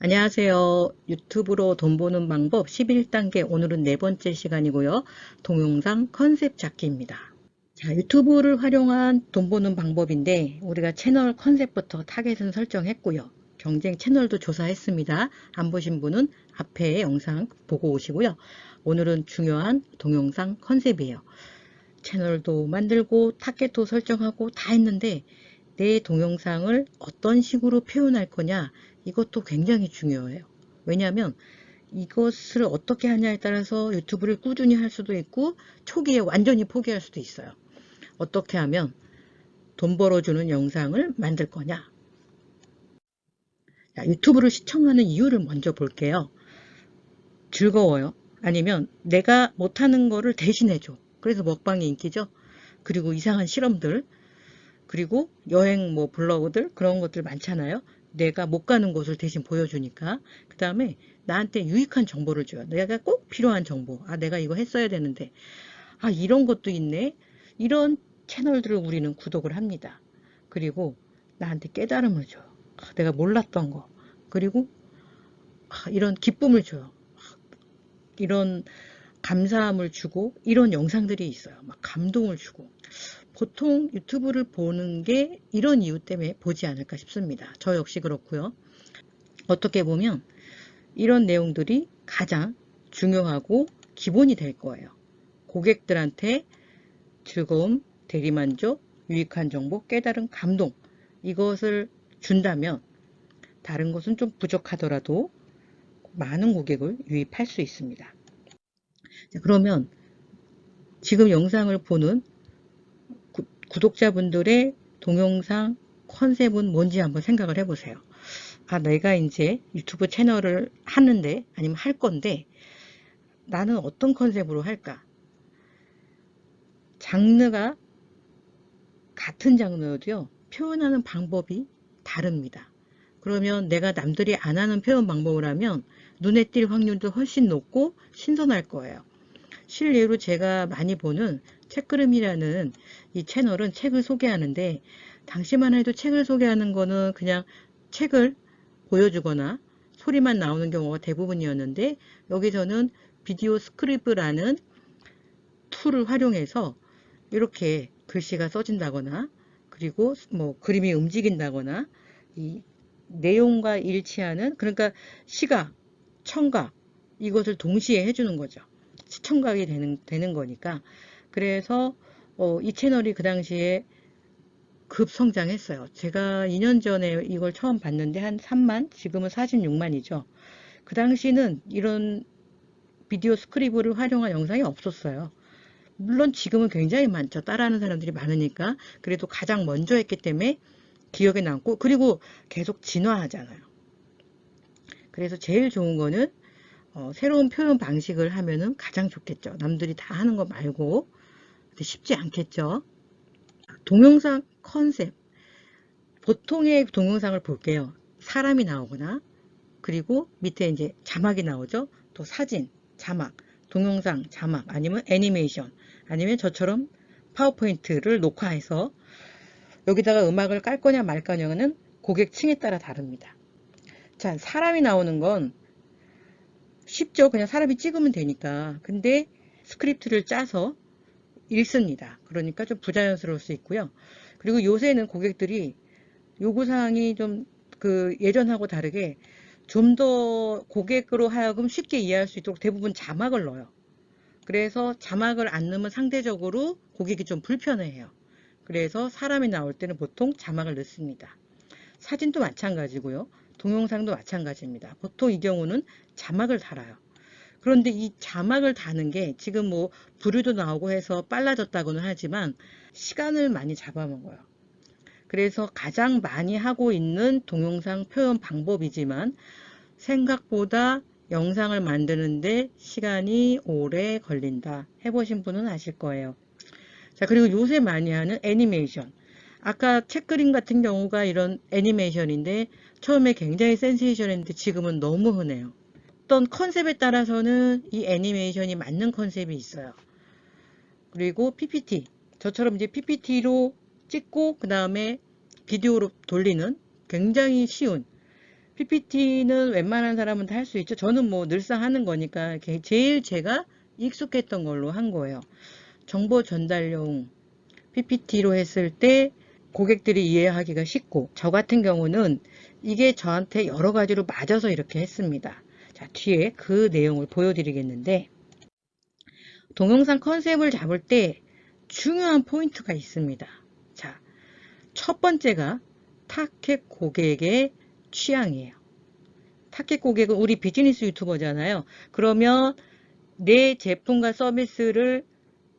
안녕하세요. 유튜브로 돈 버는 방법 11단계 오늘은 네 번째 시간이고요. 동영상 컨셉 잡기입니다. 자, 유튜브를 활용한 돈 버는 방법인데 우리가 채널 컨셉부터 타겟은 설정했고요. 경쟁 채널도 조사했습니다. 안 보신 분은 앞에 영상 보고 오시고요. 오늘은 중요한 동영상 컨셉이에요. 채널도 만들고 타겟도 설정하고 다 했는데 내 동영상을 어떤 식으로 표현할 거냐 이것도 굉장히 중요해요. 왜냐하면 이것을 어떻게 하냐에 따라서 유튜브를 꾸준히 할 수도 있고 초기에 완전히 포기할 수도 있어요. 어떻게 하면 돈 벌어주는 영상을 만들 거냐 자, 유튜브를 시청하는 이유를 먼저 볼게요. 즐거워요. 아니면 내가 못하는 거를 대신해줘. 그래서 먹방이 인기죠. 그리고 이상한 실험들 그리고 여행 뭐 블로그들 그런 것들 많잖아요. 내가 못 가는 곳을 대신 보여주니까 그 다음에 나한테 유익한 정보를 줘요. 내가 꼭 필요한 정보. 아 내가 이거 했어야 되는데 아 이런 것도 있네. 이런 채널들을 우리는 구독을 합니다. 그리고 나한테 깨달음을 줘요. 아, 내가 몰랐던 거. 그리고 아, 이런 기쁨을 줘요. 아, 이런 감사함을 주고 이런 영상들이 있어요. 막 감동을 주고 보통 유튜브를 보는 게 이런 이유 때문에 보지 않을까 싶습니다. 저 역시 그렇고요. 어떻게 보면 이런 내용들이 가장 중요하고 기본이 될 거예요. 고객들한테 즐거움, 대리만족, 유익한 정보, 깨달은 감동 이것을 준다면 다른 것은 좀 부족하더라도 많은 고객을 유입할 수 있습니다. 자, 그러면 지금 영상을 보는 구독자분들의 동영상 컨셉은 뭔지 한번 생각을 해보세요. 아, 내가 이제 유튜브 채널을 하는데, 아니면 할 건데, 나는 어떤 컨셉으로 할까? 장르가 같은 장르여도요, 표현하는 방법이 다릅니다. 그러면 내가 남들이 안 하는 표현 방법을 하면 눈에 띌 확률도 훨씬 높고 신선할 거예요. 실례로 제가 많이 보는 책그림이라는 이 채널은 책을 소개하는데 당시만 해도 책을 소개하는 거는 그냥 책을 보여주거나 소리만 나오는 경우가 대부분이었는데 여기서는 비디오 스크립트라는 툴을 활용해서 이렇게 글씨가 써진다거나 그리고 뭐 그림이 움직인다거나 이 내용과 일치하는 그러니까 시각, 청각 이것을 동시에 해주는 거죠. 시청각이 되는, 되는 거니까 그래서 어, 이 채널이 그 당시에 급성장했어요. 제가 2년 전에 이걸 처음 봤는데 한 3만 지금은 46만이죠. 그 당시는 이런 비디오 스크립을 활용한 영상이 없었어요. 물론 지금은 굉장히 많죠. 따라하는 사람들이 많으니까. 그래도 가장 먼저 했기 때문에 기억에 남고 그리고 계속 진화하잖아요. 그래서 제일 좋은 거는 어, 새로운 표현 방식을 하면은 가장 좋겠죠. 남들이 다 하는 거 말고 쉽지 않겠죠. 동영상 컨셉 보통의 동영상을 볼게요. 사람이 나오거나 그리고 밑에 이제 자막이 나오죠. 또 사진, 자막, 동영상, 자막 아니면 애니메이션 아니면 저처럼 파워포인트를 녹화해서 여기다가 음악을 깔 거냐 말 거냐는 고객층에 따라 다릅니다. 자, 사람이 나오는 건 쉽죠. 그냥 사람이 찍으면 되니까. 근데 스크립트를 짜서 읽습니다. 그러니까 좀 부자연스러울 수 있고요. 그리고 요새는 고객들이 요구사항이 좀 그 예전하고 다르게 좀 더 고객으로 하여금 쉽게 이해할 수 있도록 대부분 자막을 넣어요. 그래서 자막을 안 넣으면 상대적으로 고객이 좀 불편해해요. 그래서 사람이 나올 때는 보통 자막을 넣습니다. 사진도 마찬가지고요. 동영상도 마찬가지입니다. 보통 이 경우는 자막을 달아요. 그런데 이 자막을 다는 게 지금 뭐 부류도 나오고 해서 빨라졌다고는 하지만 시간을 많이 잡아먹어요. 그래서 가장 많이 하고 있는 동영상 표현 방법이지만 생각보다 영상을 만드는데 시간이 오래 걸린다. 해보신 분은 아실 거예요. 자 그리고 요새 많이 하는 애니메이션. 아까 책그림 같은 경우가 이런 애니메이션인데 처음에 굉장히 센세이션했는데 지금은 너무 흔해요. 어떤 컨셉에 따라서는 이 애니메이션이 맞는 컨셉이 있어요. 그리고 PPT. 저처럼 이제 PPT로 찍고 그 다음에 비디오로 돌리는 굉장히 쉬운 PPT는 웬만한 사람은 다 할 수 있죠. 저는 뭐 늘상 하는 거니까 제일 제가 익숙했던 걸로 한 거예요. 정보 전달용 PPT로 했을 때 고객들이 이해하기가 쉽고 저 같은 경우는 이게 저한테 여러 가지로 맞아서 이렇게 했습니다. 자 뒤에 그 내용을 보여드리겠는데 동영상 컨셉을 잡을 때 중요한 포인트가 있습니다. 자, 첫 번째가 타겟 고객의 취향이에요. 타겟 고객은 우리 비즈니스 유튜버잖아요. 그러면 내 제품과 서비스를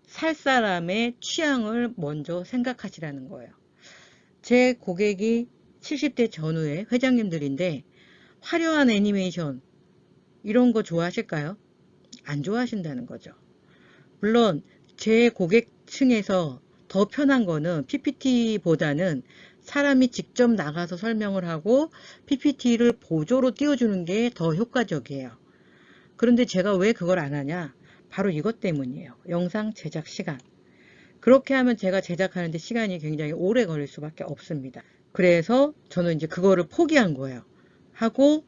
살 사람의 취향을 먼저 생각하시라는 거예요. 제 고객이 70대 전후의 회장님들인데 화려한 애니메이션 이런 거 좋아하실까요? 안 좋아하신다는 거죠. 물론 제 고객층에서 더 편한 거는 PPT보다는 사람이 직접 나가서 설명을 하고 PPT를 보조로 띄워주는 게 더 효과적이에요. 그런데 제가 왜 그걸 안 하냐? 바로 이것 때문이에요. 영상 제작 시간. 그렇게 하면 제가 제작하는데 시간이 굉장히 오래 걸릴 수밖에 없습니다. 그래서 저는 이제 그거를 포기한 거예요. 하고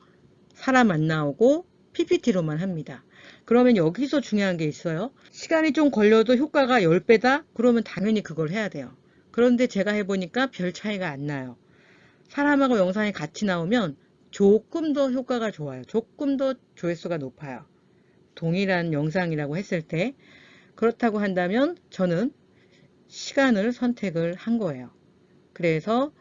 사람 안 나오고 PPT로만 합니다. 그러면 여기서 중요한 게 있어요. 시간이 좀 걸려도 효과가 10배다? 그러면 당연히 그걸 해야 돼요. 그런데 제가 해보니까 별 차이가 안 나요. 사람하고 영상이 같이 나오면 조금 더 효과가 좋아요. 조금 더 조회수가 높아요. 동일한 영상이라고 했을 때 그렇다고 한다면 저는 시간을 선택을 한 거예요. 그래서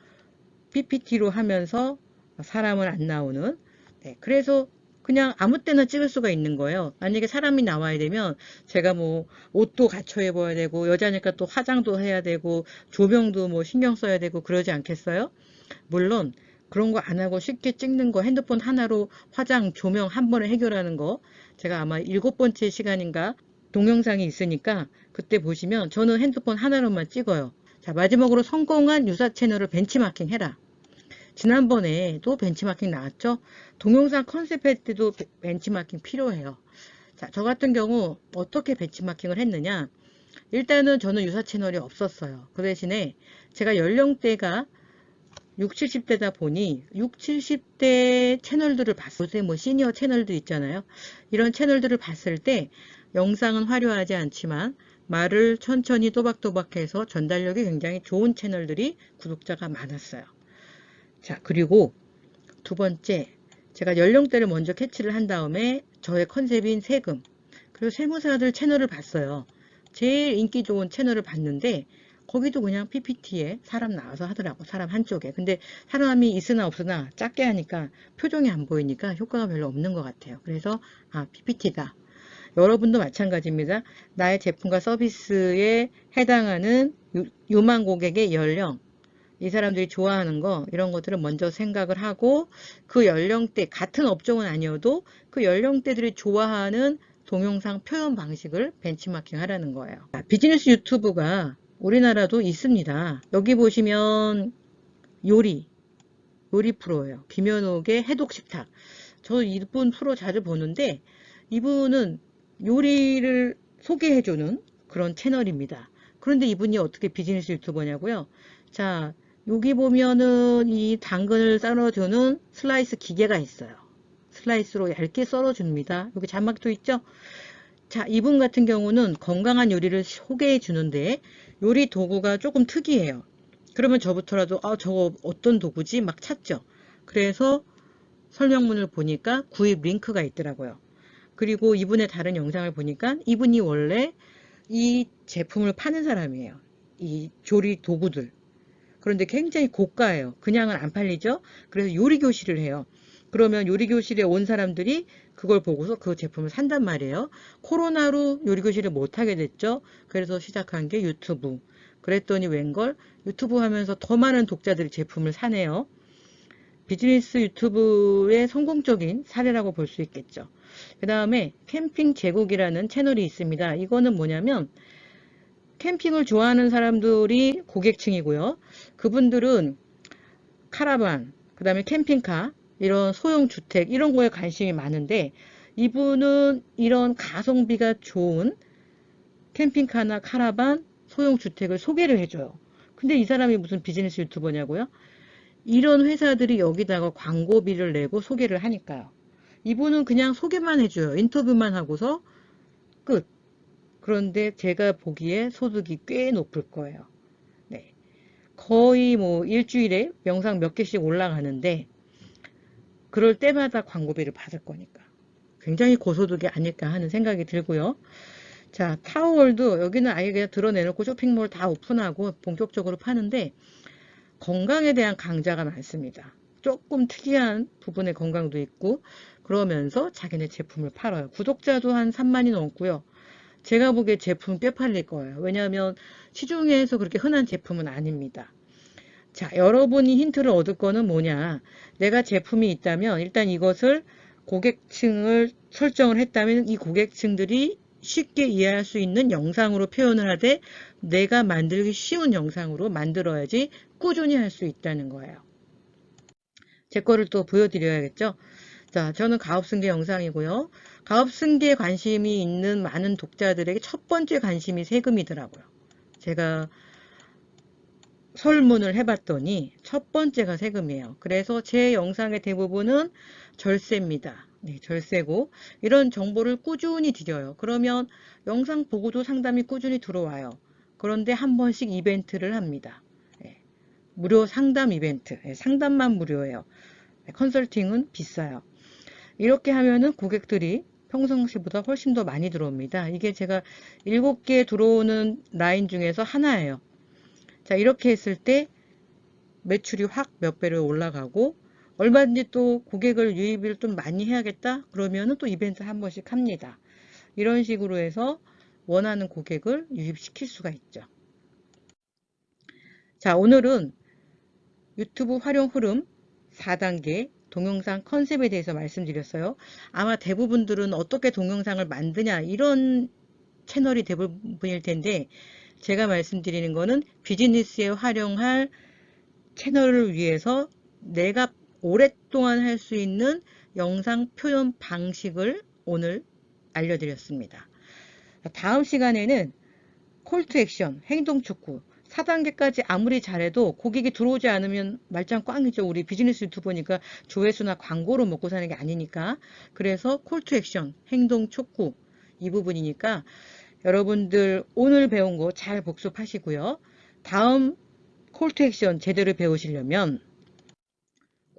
PPT로 하면서 사람은 안 나오는 네, 그래서 그냥 아무 때나 찍을 수가 있는 거예요. 만약에 사람이 나와야 되면 제가 뭐 옷도 갖춰 입어야 되고 여자니까 또 화장도 해야 되고 조명도 뭐 신경 써야 되고 그러지 않겠어요? 물론 그런 거 안 하고 쉽게 찍는 거 핸드폰 하나로 화장 조명 한 번에 해결하는 거 제가 아마 일곱 번째 시간인가 동영상이 있으니까 그때 보시면 저는 핸드폰 하나로만 찍어요. 자 마지막으로 성공한 유사 채널을 벤치마킹 해라. 지난번에 또 벤치마킹 나왔죠. 동영상 컨셉 할 때도 벤치마킹 필요해요. 자, 저 같은 경우 어떻게 벤치마킹을 했느냐. 일단은 저는 유사 채널이 없었어요. 그 대신에 제가 연령대가 60, 70대다 보니 60, 70대 채널들을 봤을 때뭐 시니어 채널도 있잖아요. 이런 채널들을 봤을 때 영상은 화려하지 않지만 말을 천천히 또박또박해서 전달력이 굉장히 좋은 채널들이 구독자가 많았어요. 자 그리고 두 번째 제가 연령대를 먼저 캐치를 한 다음에 저의 컨셉인 세금 그리고 세무사들 채널을 봤어요. 제일 인기 좋은 채널을 봤는데 거기도 그냥 PPT에 사람 나와서 하더라고 사람 한쪽에. 근데 사람이 있으나 없으나 작게 하니까 표정이 안 보이니까 효과가 별로 없는 것 같아요. 그래서 아 PPT다. 여러분도 마찬가지입니다. 나의 제품과 서비스에 해당하는 요만 고객의 연령 이 사람들이 좋아하는 거 이런 것들을 먼저 생각을 하고 그 연령대 같은 업종은 아니어도 그 연령대들이 좋아하는 동영상 표현 방식을 벤치마킹 하라는 거예요. 비즈니스 유튜브가 우리나라도 있습니다. 여기 보시면 요리 요리 프로예요. 김현옥의 해독식탁 저 이분 프로 자주 보는데 이분은 요리를 소개해주는 그런 채널입니다. 그런데 이분이 어떻게 비즈니스 유튜버냐고요? 자 여기 보면은 이 당근을 썰어주는 슬라이스 기계가 있어요. 슬라이스로 얇게 썰어줍니다. 여기 자막도 있죠? 자, 이분 같은 경우는 건강한 요리를 소개해 주는데 요리 도구가 조금 특이해요. 그러면 저부터라도 아 저거 어떤 도구지? 막 찾죠. 그래서 설명문을 보니까 구입 링크가 있더라고요. 그리고 이분의 다른 영상을 보니까 이분이 원래 이 제품을 파는 사람이에요. 이 조리 도구들. 그런데 굉장히 고가예요. 그냥은 안 팔리죠. 그래서 요리 교실을 해요. 그러면 요리 교실에 온 사람들이 그걸 보고서 그 제품을 산단 말이에요. 코로나로 요리교실을 못하게 됐죠. 그래서 시작한 게 유튜브. 그랬더니 웬걸 유튜브 하면서 더 많은 독자들이 제품을 사네요. 비즈니스 유튜브의 성공적인 사례라고 볼 수 있겠죠. 그 다음에 캠핑 제국이라는 채널이 있습니다. 이거는 뭐냐면 캠핑을 좋아하는 사람들이 고객층이고요. 그분들은 카라반, 그 다음에 캠핑카, 이런 소형 주택 이런 거에 관심이 많은데 이분은 이런 가성비가 좋은 캠핑카나 카라반, 소형 주택을 소개를 해줘요. 근데 이 사람이 무슨 비즈니스 유튜버냐고요? 이런 회사들이 여기다가 광고비를 내고 소개를 하니까요. 이분은 그냥 소개만 해줘요. 인터뷰만 하고서 끝. 그런데 제가 보기에 소득이 꽤 높을 거예요. 네. 거의 뭐 일주일에 영상 몇 개씩 올라가는데 그럴 때마다 광고비를 받을 거니까 굉장히 고소득이 아닐까 하는 생각이 들고요. 자 타워월드 여기는 아예 그냥 드러내놓고 쇼핑몰 다 오픈하고 본격적으로 파는데 건강에 대한 강좌가 많습니다. 조금 특이한 부분의 건강도 있고 그러면서 자기네 제품을 팔아요. 구독자도 한 3만이 넘고요. 제가 보기에 제품 꽤 팔릴 거예요. 왜냐하면 시중에서 그렇게 흔한 제품은 아닙니다. 자, 여러분이 힌트를 얻을 거는 뭐냐. 내가 제품이 있다면 일단 이것을 고객층을 설정을 했다면 이 고객층들이 쉽게 이해할 수 있는 영상으로 표현을 하되 내가 만들기 쉬운 영상으로 만들어야지 꾸준히 할 수 있다는 거예요. 제 거를 또 보여드려야겠죠. 자, 저는 가업승계 영상이고요. 가업승계에 관심이 있는 많은 독자들에게 첫 번째 관심이 세금이더라고요. 제가 설문을 해봤더니 첫 번째가 세금이에요. 그래서 제 영상의 대부분은 절세입니다. 네, 절세고 이런 정보를 꾸준히 드려요. 그러면 영상 보고도 상담이 꾸준히 들어와요. 그런데 한 번씩 이벤트를 합니다. 네, 무료 상담 이벤트. 네, 상담만 무료예요. 네, 컨설팅은 비싸요. 이렇게 하면은 고객들이 평상시보다 훨씬 더 많이 들어옵니다. 이게 제가 7개 들어오는 라인 중에서 하나예요. 자 이렇게 했을 때 매출이 확 몇 배로 올라가고 얼마든지 또 고객을 유입을 좀 많이 해야겠다? 그러면은 또 이벤트 한 번씩 합니다. 이런 식으로 해서 원하는 고객을 유입시킬 수가 있죠. 자 오늘은 유튜브 활용 흐름 4단계 동영상 컨셉에 대해서 말씀드렸어요. 아마 대부분들은 어떻게 동영상을 만드냐 이런 채널이 대부분일 텐데 제가 말씀드리는 거는 비즈니스에 활용할 채널을 위해서 내가 오랫동안 할 수 있는 영상 표현 방식을 오늘 알려드렸습니다. 다음 시간에는 call to action, 행동 촉구 4단계까지 아무리 잘해도 고객이 들어오지 않으면 말짱 꽝이죠. 우리 비즈니스 유튜버니까 조회수나 광고로 먹고 사는 게 아니니까. 그래서 call to action, 행동 촉구 이 부분이니까 여러분들 오늘 배운 거 잘 복습하시고요. 다음 call to action 제대로 배우시려면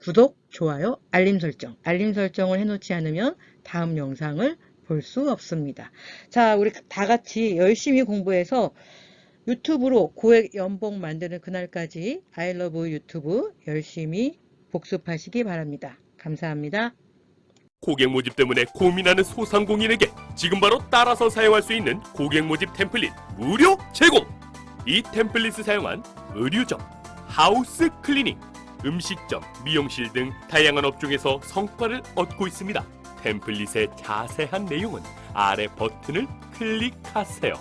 구독, 좋아요, 알림 설정, 알림 설정을 해놓지 않으면 다음 영상을 볼 수 없습니다. 자, 우리 다 같이 열심히 공부해서 유튜브로 고액 연봉 만드는 그날까지 I love YouTube 열심히 복습하시기 바랍니다. 감사합니다. 고객 모집 때문에 고민하는 소상공인에게 지금 바로 따라서 사용할 수 있는 고객 모집 template 무료 제공! 이 template을 사용한 의류점, house cleaning, 음식점, 미용실 등 다양한 업종에서 성과를 얻고 있습니다. 템플릿의 자세한 내용은 아래 버튼을 클릭하세요.